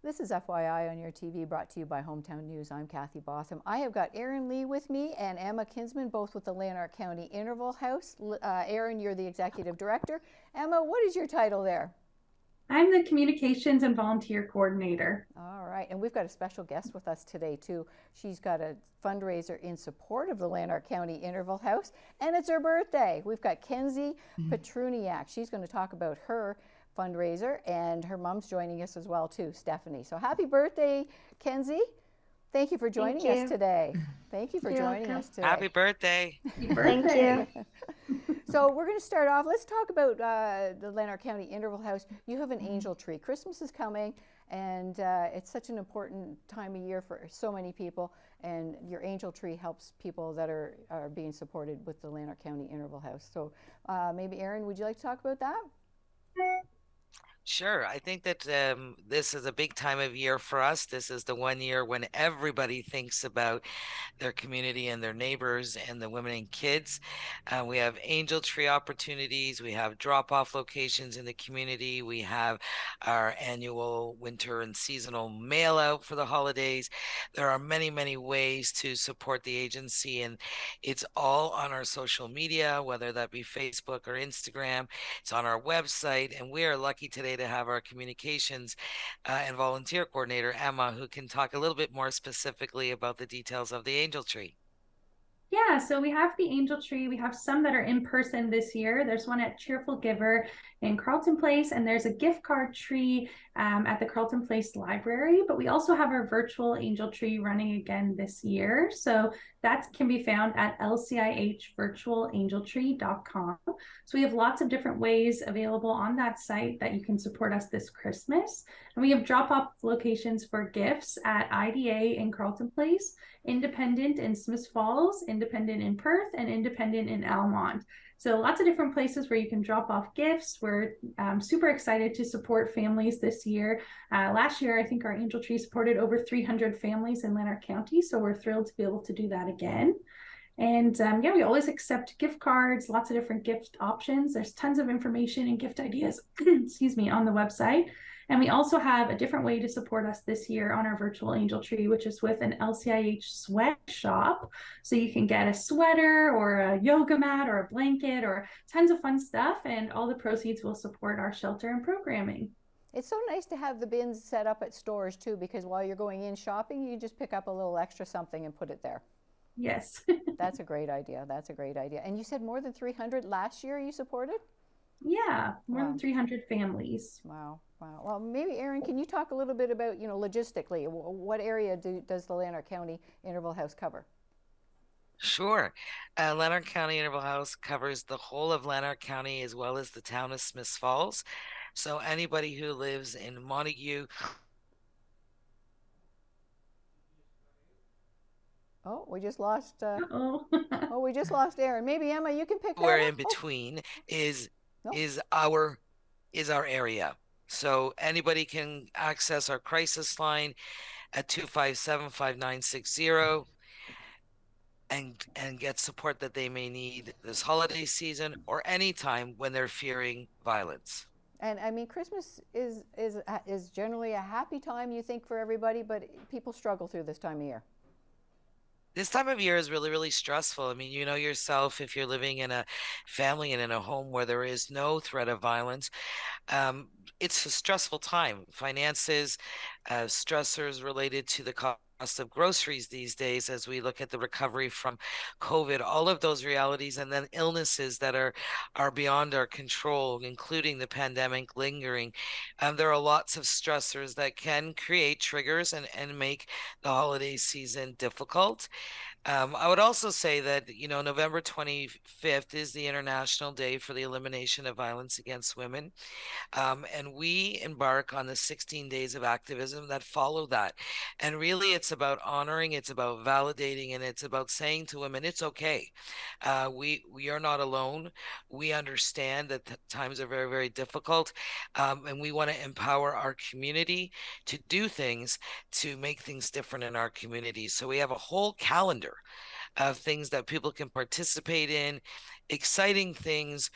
This is FYI on your TV brought to you by Hometown News. I'm Kathy Botham. I have got Erin Lee with me and Emma Kinsman, both with the Lanark County Interval House. Uh, Erin, you're the executive director. Emma, what is your title there? I'm the communications and volunteer coordinator. All right, and we've got a special guest with us today too. She's got a fundraiser in support of the Lanark County Interval House, and it's her birthday. We've got Kenzie mm -hmm. Petruniak. She's going to talk about her fundraiser, and her mom's joining us as well too, Stephanie. So happy birthday, Kenzie. Thank you for joining you. us today. Thank you for You're joining welcome. us today. Happy birthday. Thank you. so we're going to start off. Let's talk about uh, the Lanark County Interval House. You have an Mm-hmm. angel tree. Christmas is coming, and uh, it's such an important time of year for so many people. And your angel tree helps people that are, are being supported with the Lanark County Interval House. So uh, maybe, Erin, would you like to talk about that? Sure. I think that um, this is a big time of year for us. This is the one year when everybody thinks about their community and their neighbors and the women and kids. Uh, we have angel tree opportunities. We have drop off locations in the community. We have our annual winter and seasonal mail out for the holidays. There are many, many ways to support the agency, and it's all on our social media, whether that be Facebook or Instagram. It's on our website, and we are lucky today to have our communications uh, and volunteer coordinator, Emma, who can talk a little bit more specifically about the details of the angel tree. Yeah, so we have the angel tree. We have some that are in person this year. There's one at Cheerful Giver in Carleton Place, and there's a gift card tree um, at the Carleton Place Library. But we also have our virtual angel tree running again this year. So that can be found at lcihvirtualangeltree.com. So we have lots of different ways available on that site that you can support us this Christmas. And we have drop off locations for gifts at IDA in Carleton Place, Independent in Smith Falls, Independent in Perth, and Independent in Almonte. So lots of different places where you can drop off gifts. We're um, super excited to support families this year. Uh, last year, I think our Angel Tree supported over 300 families in Lanark County. So we're thrilled to be able to do that again. And um, yeah, we always accept gift cards, lots of different gift options. There's tons of information and gift ideas, excuse me, on the website. And we also have a different way to support us this year on our virtual angel tree, which is with an LCIH sweatshop. So you can get a sweater or a yoga mat or a blanket or tons of fun stuff. And all the proceeds will support our shelter and programming. It's so nice to have the bins set up at stores too, because while you're going in shopping, you just pick up a little extra something and put it there. Yes. That's a great idea. That's a great idea. And you said more than 300 last year you supported? Yeah, more Wow. than 300 families. Wow, wow. Well, maybe Erin, can you talk a little bit about, you know, logistically, what area do, does the Lanark County Interval House cover? Sure. Uh, Lanark County Interval House covers the whole of Lanark County as well as the town of Smiths Falls. So anybody who lives in Montague, Oh, we just lost. Uh, Oh, oh, we just lost Erin. Maybe Emma, you can pick that where up. in Oh, between is No. is our is our area. So anybody can access our crisis line at 257-5960 and and get support that they may need this holiday season or any time when they're fearing violence. And I mean, Christmas is is is generally a happy time, you think, for everybody, but people struggle through this time of year. This time of year is really, really stressful. I mean, you know yourself, if you're living in a family and in a home where there is no threat of violence, um, it's a stressful time. Finances, uh, stressors related to the cost of groceries these days as we look at the recovery from COVID, all of those realities, and then illnesses that are are beyond our control, including the pandemic lingering. Um, there are lots of stressors that can create triggers and, and make the holiday season difficult. Um, I would also say that, you know, November 25th is the International Day for the Elimination of Violence Against Women. Um, and we embark on the 16 days of activism that follow that. And really, it's about honoring, it's about validating, and it's about saying to women, it's okay. Uh, we, we are not alone. We understand that th- times are very, very difficult. Um, and we want to empower our community to do things to make things different in our community. So we have a whole calendar of things that people can participate in, exciting things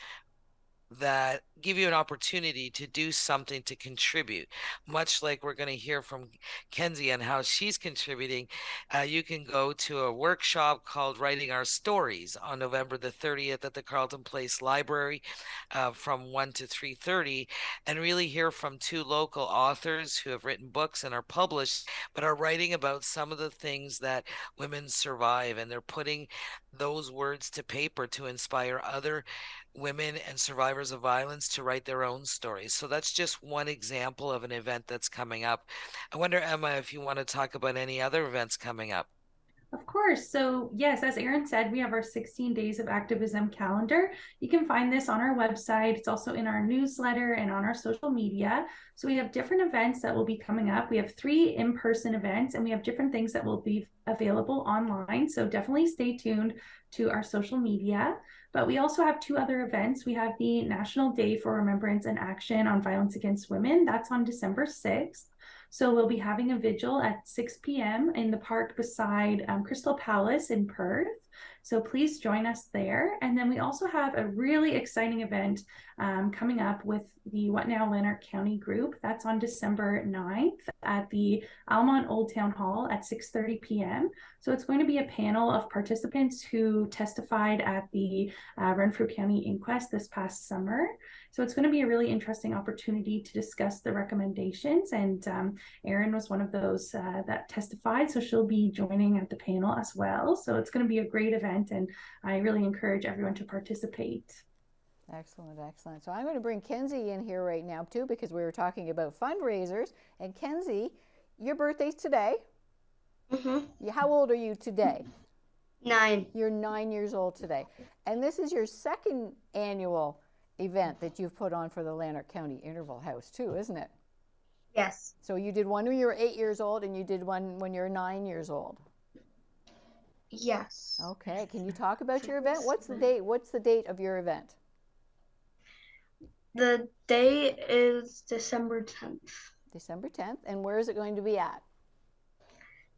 that give you an opportunity to do something to contribute. Much like we're going to hear from Kenzie and how she's contributing, uh, you can go to a workshop called Writing Our Stories on November the 30th at the carleton Place Library uh, from 1 to 3.30 and really hear from two local authors who have written books and are published, but are writing about some of the things that women survive. And they're putting those words to paper to inspire other women and survivors of violence to write their own stories. So that's just one example of an event that's coming up. I wonder, Emma, if you want to talk about any other events coming up. Of course. So, yes, as Erin said, we have our 16 days of activism calendar. You can find this on our website. It's also in our newsletter and on our social media. So, we have different events that will be coming up. We have three in person events, and we have different things that will be available online. So, definitely stay tuned to our social media. But we also have two other events. We have the National Day for Remembrance and Action on Violence Against Women. That's on December 6th. So we'll be having a vigil at 6 p.m. in the park beside um, Crystal Palace in Perth. So please join us there. And then we also have a really exciting event um, coming up with the What Now Lanark County group. That's on December 9th at the Almonte Old Town Hall at 6.30 p.m. So it's going to be a panel of participants who testified at the uh, Renfrew County inquest this past summer. So it's going to be a really interesting opportunity to discuss the recommendations. And um, Erin was one of those uh, that testified, so she'll be joining at the panel as well. So it's going to be a great event, and I really encourage everyone to participate. Excellent, excellent. So I'm going to bring Kenzie in here right now too because we were talking about fundraisers. And Kenzie, your birthday's today. Mm-hmm. How old are you today? Nine. You're nine years old today. And this is your second annual event that you've put on for the Lanark County Interval House too, isn't it? Yes. So you did one when you were eight years old and you did one when you're nine years old. Yes. Okay. Can you talk about your event? What's the date? What's the date of your event? The day is December 10th. December 10th. And where is it going to be at?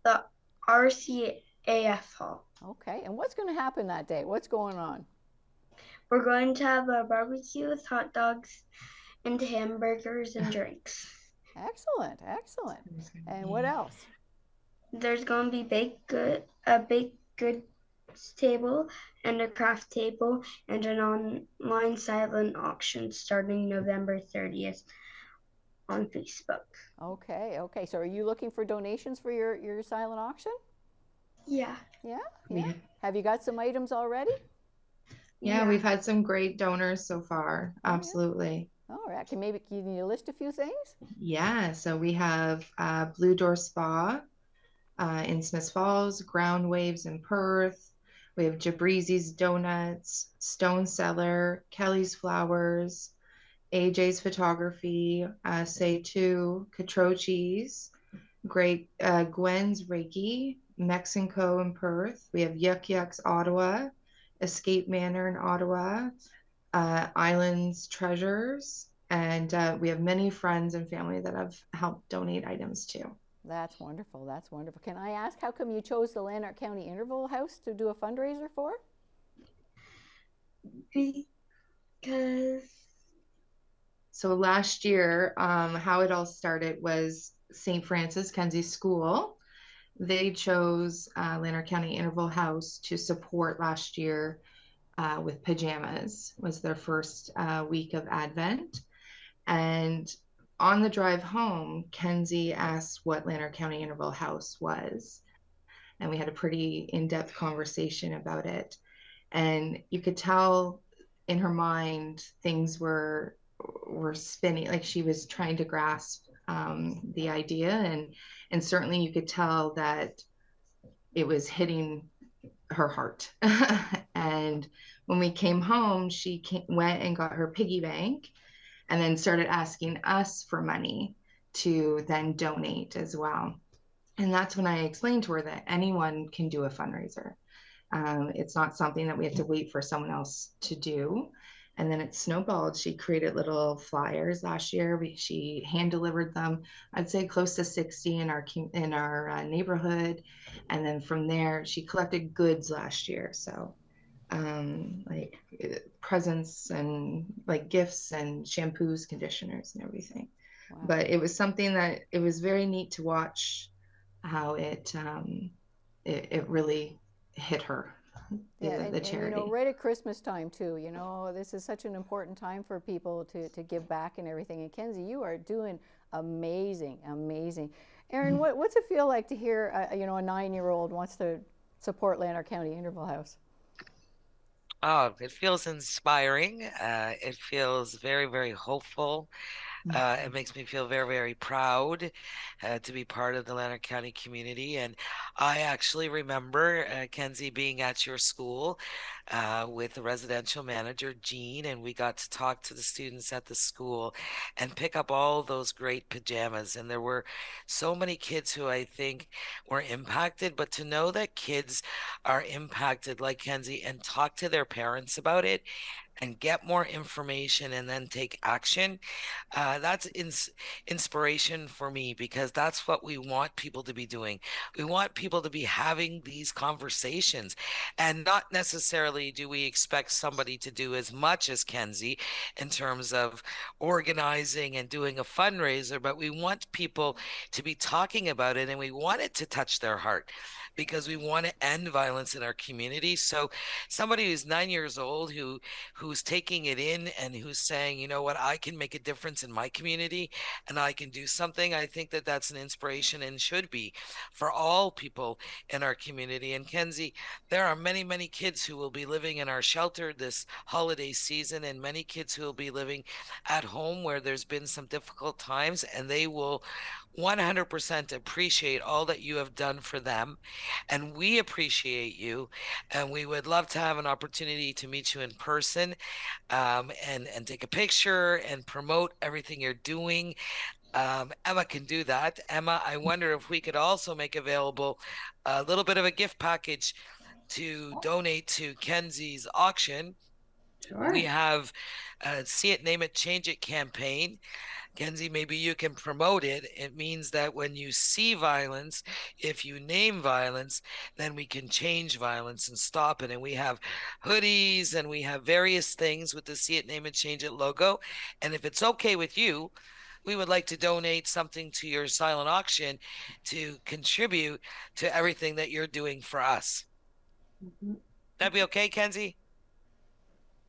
The RCAF Hall. Okay. And what's going to happen that day? What's going on? We're going to have a barbecue with hot dogs and hamburgers and drinks. Excellent. Excellent. And what else? There's going to be baked good, a baked goods table and a craft table and an online silent auction starting November 30th on Facebook. Okay. Okay. So are you looking for donations for your, your silent auction? Yeah. Yeah. We- Yeah. Have you got some items already? Yeah, we've had some great donors so far. Yeah. Absolutely. All right. Can maybe can you list a few things? Yeah, so we have uh, Blue Door Spa uh, in Smith Falls, Ground Waves in Perth. We have Jabrizi's Donuts, Stone Cellar, Kelly's Flowers, AJ's Photography, uh, Say Two, Catrochi's, Great uh, Gwen's Reiki, Mexico in Perth. We have Yuk Yuk's Ottawa, Escape Manor in Ottawa, uh, Islands Treasures, and uh, we have many friends and family that have helped donate items too. That's wonderful. That's wonderful. Can I ask how come you chose the Lanark County Interval House to do a fundraiser for? Because So last year, um, how it all started was St. Francis Kenzie School. They chose uh, Lanark County Interval House to support last year uh, with pajamas. Was their first uh, week of Advent, and on the drive home, Kenzie asked what Lanark County Interval House was, and we had a pretty in-depth conversation about it. And you could tell in her mind things were were spinning like she was trying to grasp um, the idea and and certainly you could tell that it was hitting her heart. And when we came home she came, went and got her piggy bank and then started asking us for money to then donate as well. And that's when i explained to her that anyone can do a fundraiser. Um, it's not something that we have to wait for someone else to do and then it snowballed. She created little flyers last year. We, she hand delivered them. I'd say close to 60 in our in our uh, neighborhood, and then from there she collected goods last year. So um, like uh, presents and like gifts and shampoos, conditioners, and everything. Wow. But it was something that it was very neat to watch how it um, it, it really hit her. The, Yeah, the and, and, you know, right at Christmas time too. You know, this is such an important time for people to, to give back and everything. And Kenzie, you are doing amazing, amazing. Erin, what, what's it feel like to hear, uh, you know, a nine-year-old wants to support Lanark County Interval House? Oh, it feels inspiring. Uh, it feels very, very hopeful. Uh, it makes me feel very, very proud uh, to be part of the Lanark County community. And I actually remember uh, Kenzie being at your school uh, with the residential manager, Jean, and we got to talk to the students at the school and pick up all those great pajamas. And there were so many kids who I think were impacted, but to know that kids are impacted like Kenzie and talk to their parents about it and get more information and then take action uh, that's ins- inspiration for me because that's what we want people to be doing. We want people to be having these conversations and not necessarily do we expect somebody to do as much as kenzie in terms of organizing and doing a fundraiser but we want people to be talking about it and we want it to touch their heart because we want to end violence in our community so somebody who's nine years old who who's taking it in and who's saying, you know what, I can make a difference in my community and I can do something. I think that that's an inspiration and should be for all people in our community. And Kenzie, there are many, many kids who will be living in our shelter this holiday season, and many kids who will be living at home where there's been some difficult times, and they will 100% appreciate all that you have done for them. And we appreciate you. And we would love to have an opportunity to meet you in person um, and, and take a picture and promote everything you're doing. Um, Emma can do that. Emma, I wonder if we could also make available a little bit of a gift package to donate to Kenzie's auction. Sure. We have a See It, Name It, Change It campaign. Kenzie, maybe you can promote it. It means that when you see violence, if you name violence, then we can change violence and stop it. And we have hoodies and we have various things with the See It, Name It, Change It logo. And if it's okay with you, we would like to donate something to your silent auction to contribute to everything that you're doing for us. Mhm. That'd be okay, Kenzie?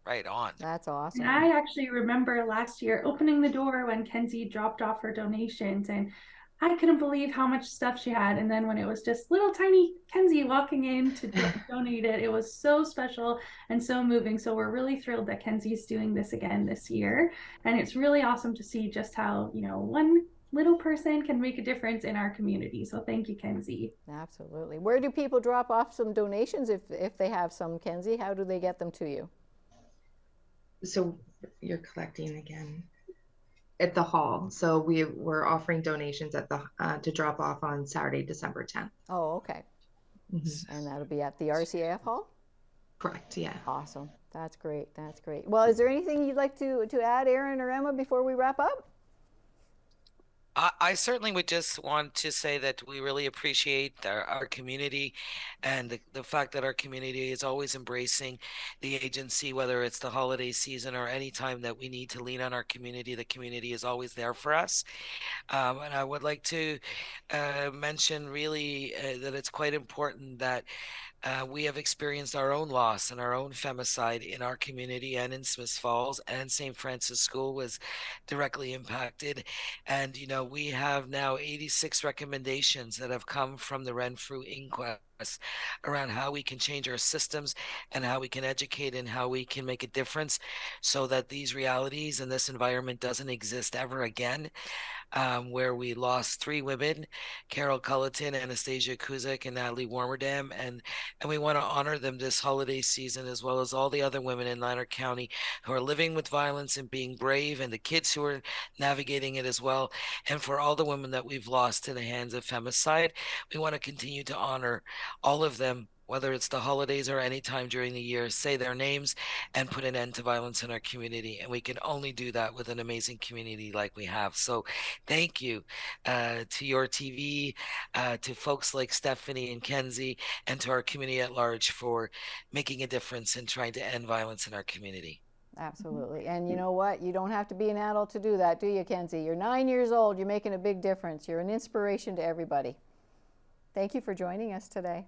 Right on. That's awesome. And I actually remember last year opening the door when Kenzie dropped off her donations, and I couldn't believe how much stuff she had. And then when it was just little tiny Kenzie walking in to donate it, it was so special and so moving. So we're really thrilled that Kenzie's doing this again this year. And it's really awesome to see just how, you know, one little person can make a difference in our community. So thank you, Kenzie. Absolutely. Where do people drop off some donations if, if they have some, Kenzie? How do they get them to you? So you're collecting again at the hall. So we we're offering donations at the uh, to drop off on Saturday, December 10th. Oh, okay. Mhm. And that'll be at the RCAF Hall? Correct. Yeah. Awesome. That's great. That's great. Well, is there anything you'd like to, to add, Erin or Emma, before we wrap up? I, certainly would just want to say that we really appreciate our, our community and the, the fact that our community is always embracing the agency, whether it's the holiday season or any time that we need to lean on our community. The community is always there for us. Um, and I would like to uh, mention really uh, that it's quite important that uh, we have experienced our own loss and our own femicide in our community and in Smiths Falls and St. Francis School was directly impacted. And, you know, we have now 86 recommendations that have come from the Renfrew inquest around how we can change our systems and how we can educate and how we can make a difference so that these realities and this environment doesn't exist ever again. Um, where we lost three women, Carol Culleton, Anastasia Kuzyk, and Nathalie Warmerdam, and and we want to honor them this holiday season as well as all the other women in Lanark County who are living with violence and being brave, and the kids who are navigating it as well, and for all the women that we've lost to the hands of femicide, we want to continue to honor all of them whether it's the holidays or any time during the year, say their names and put an end to violence in our community. And we can only do that with an amazing community like we have. So thank you uh, to your TV, uh, to folks like Stephanie and Kenzie, and to our community at large for making a difference in trying to end violence in our community. Absolutely. And you know what? You don't have to be an adult to do that, do you, Kenzie? You're nine years old. You're making a big difference. You're an inspiration to everybody. Thank you for joining us today.